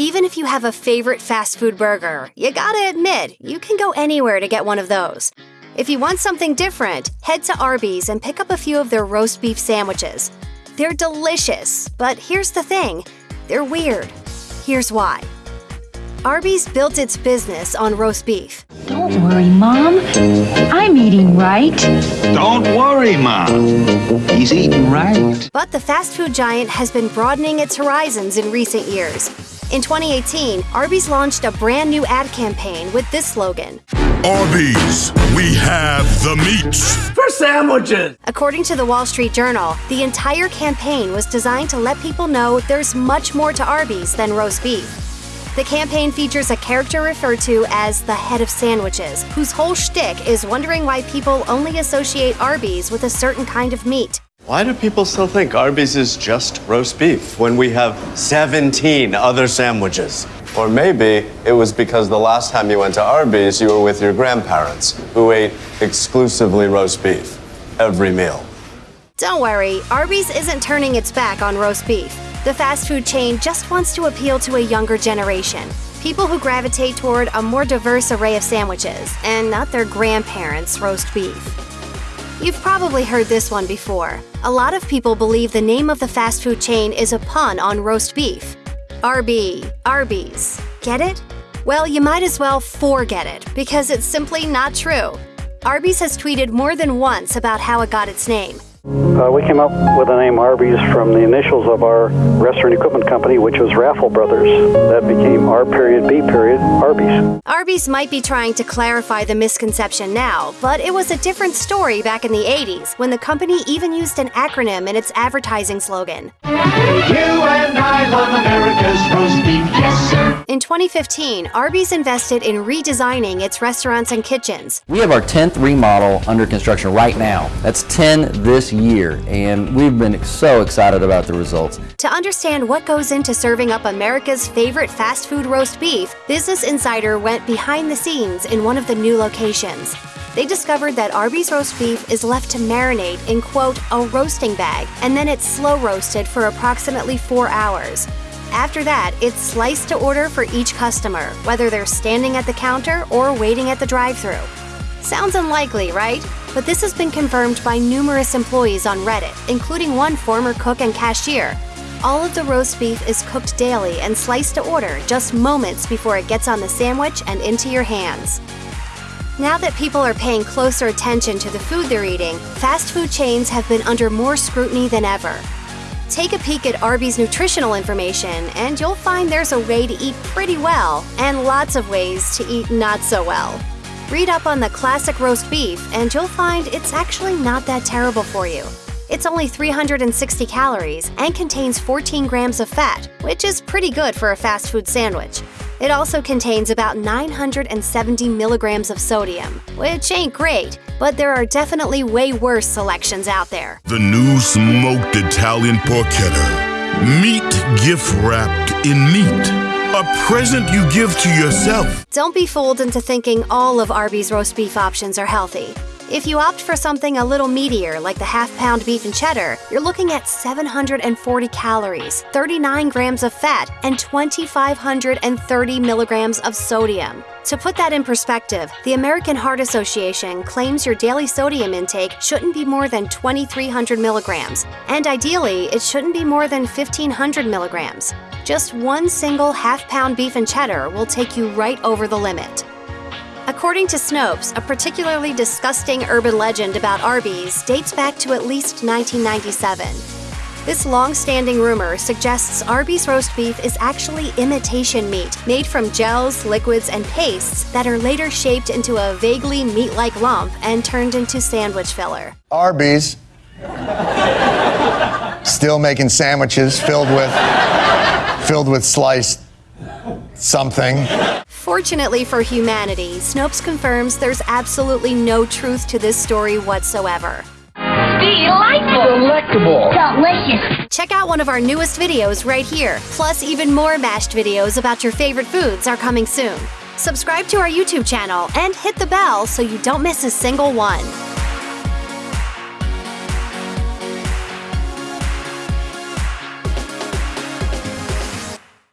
Even if you have a favorite fast food burger, you gotta admit, you can go anywhere to get one of those. If you want something different, head to Arby's and pick up a few of their roast beef sandwiches. They're delicious, but here's the thing they're weird. Here's why. Arby's built its business on roast beef. Don't worry, Mom. I'm eating right. Don't worry, Mom. He's eating right. But the fast food giant has been broadening its horizons in recent years. In 2018, Arby's launched a brand new ad campaign with this slogan Arby's, we have the meats. For sandwiches! According to the Wall Street Journal, the entire campaign was designed to let people know there's much more to Arby's than roast beef. The campaign features a character referred to as the head of sandwiches, whose whole shtick is wondering why people only associate Arby's with a certain kind of meat. Why do people still think Arby's is just roast beef when we have 17 other sandwiches? Or maybe it was because the last time you went to Arby's, you were with your grandparents, who ate exclusively roast beef every meal. Don't worry, Arby's isn't turning its back on roast beef. The fast food chain just wants to appeal to a younger generation. People who gravitate toward a more diverse array of sandwiches, and not their grandparents' roast beef. You've probably heard this one before. A lot of people believe the name of the fast food chain is a pun on roast beef. RB, Arby's. Get it? Well, you might as well forget it, because it's simply not true. Arby's has tweeted more than once about how it got its name. Uh, we came up with the name Arby's from the initials of our restaurant equipment company, which was Raffel Brothers. That became R period B period Arby's. Arby's might be trying to clarify the misconception now, but it was a different story back in the 80s when the company even used an acronym in its advertising slogan. You and I love America's roast beef, yes sir. In 2015, Arby's invested in redesigning its restaurants and kitchens. We have our 10th remodel under construction right now. That's 10 this year, and we've been so excited about the results. To understand what goes into serving up America's favorite fast food roast beef, Business Insider went behind the scenes in one of the new locations. They discovered that Arby's roast beef is left to marinate in, quote, a roasting bag, and then it's slow roasted for approximately four hours. After that, it's sliced to order for each customer, whether they're standing at the counter or waiting at the drive thru. Sounds unlikely, right? But this has been confirmed by numerous employees on Reddit, including one former cook and cashier. All of the roast beef is cooked daily and sliced to order just moments before it gets on the sandwich and into your hands. Now that people are paying closer attention to the food they're eating, fast food chains have been under more scrutiny than ever. Take a peek at Arby's nutritional information, and you'll find there's a way to eat pretty well, and lots of ways to eat not so well. Read up on the classic roast beef, and you'll find it's actually not that terrible for you. It's only 360 calories and contains 14 grams of fat, which is pretty good for a fast food sandwich. It also contains about 970 milligrams of sodium, which ain't great, but there are definitely way worse selections out there. The new smoked Italian porchetta. Meat gift wrapped in meat. A present you give to yourself. Don't be fooled into thinking all of Arby's roast beef options are healthy. If you opt for something a little meatier, like the half pound beef and cheddar, you're looking at 740 calories, 39 grams of fat, and 2,530 milligrams of sodium. To put that in perspective, the American Heart Association claims your daily sodium intake shouldn't be more than 2,300 milligrams, and ideally, it shouldn't be more than 1,500 milligrams. Just one single half pound beef and cheddar will take you right over the limit. According to Snopes, a particularly disgusting urban legend about Arby's dates back to at least 1997. This long standing rumor suggests Arby's roast beef is actually imitation meat made from gels, liquids, and pastes that are later shaped into a vaguely meat like lump and turned into sandwich filler. Arby's. Still making sandwiches filled with filled with sliced something. Fortunately for humanity, Snopes confirms there's absolutely no truth to this story whatsoever. Delightful. Delectable. Delicious. Check out one of our newest videos right here. Plus, even more mashed videos about your favorite foods are coming soon. Subscribe to our YouTube channel and hit the bell so you don't miss a single one.